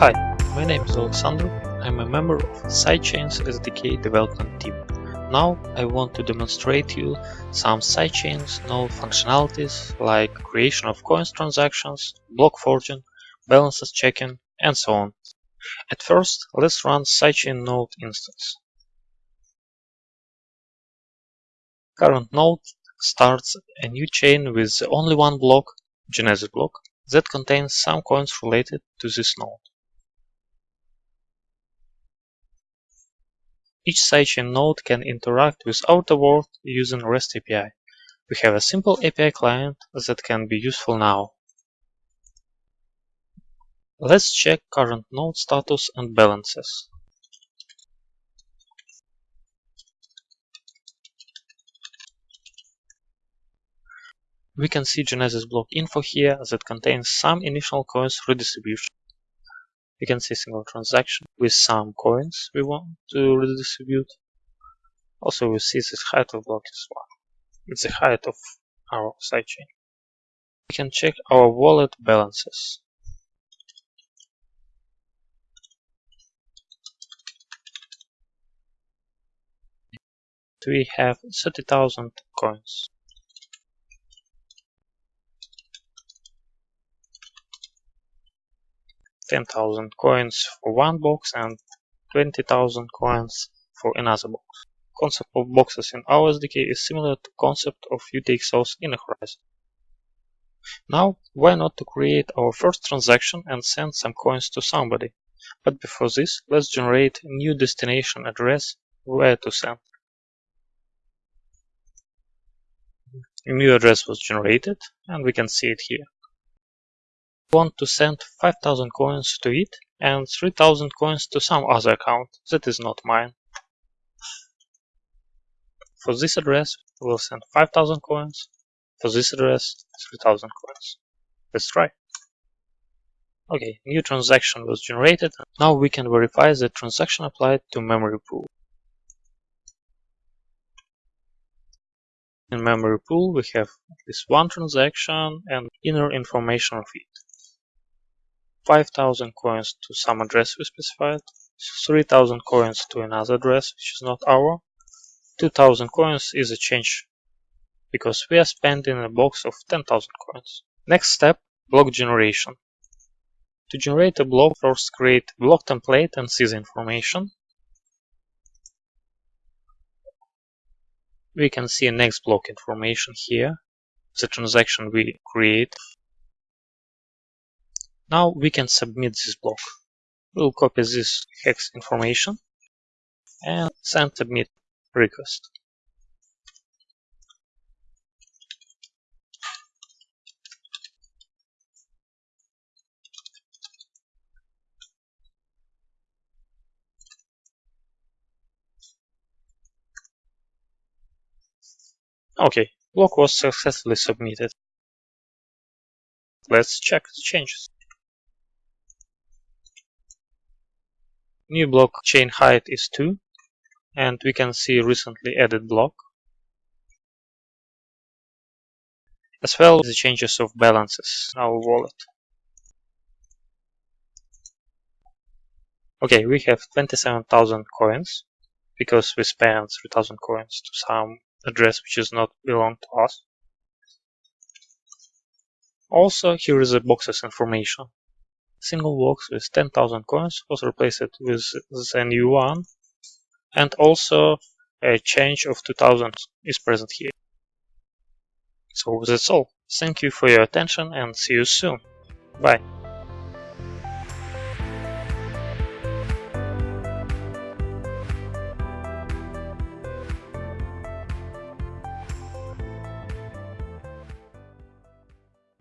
Hi, my name is Alexander. I'm a member of Sidechains SDK development team. Now I want to demonstrate you some sidechains node functionalities like creation of coins transactions, block forging, balances checking, and so on. At first, let's run sidechain node instance. Current node starts a new chain with only one block, Genesis block, that contains some coins related to this node. Each sidechain node can interact with outer world using REST API. We have a simple API client that can be useful now. Let's check current node status and balances. We can see Genesis block info here that contains some initial coins redistribution. We can see single transaction with some coins we want to redistribute. Also, we see the height of block is 1. It's the height of our sidechain. We can check our wallet balances. We have 30,000 coins. 10,000 coins for one box and 20,000 coins for another box. Concept of boxes in our SDK is similar to concept of UTXOs in a Horizen. Now, why not to create our first transaction and send some coins to somebody? But before this, let's generate a new destination address where to send. A new address was generated and we can see it here want to send 5000 coins to it and 3000 coins to some other account that is not mine. For this address, we'll send 5000 coins. For this address, 3000 coins. Let's try. Okay, new transaction was generated. Now we can verify the transaction applied to memory pool. In memory pool, we have this one transaction and inner information of it. 5,000 coins to some address we specified, 3,000 coins to another address which is not our, 2,000 coins is a change because we are spending a box of 10,000 coins. Next step, block generation. To generate a block, first create block template and see the information. We can see next block information here, the transaction we create now we can submit this block. We'll copy this hex information and send submit request. Okay, block was successfully submitted. Let's check the changes. New block chain height is 2 and we can see recently added block as well as the changes of balances in our wallet. Okay, we have 27,000 coins because we spent 3,000 coins to some address which does not belong to us. Also, here is the boxes information single box with 10,000 coins was replaced with the new one and also a change of 2000 is present here. So that's all. Thank you for your attention and see you soon. Bye.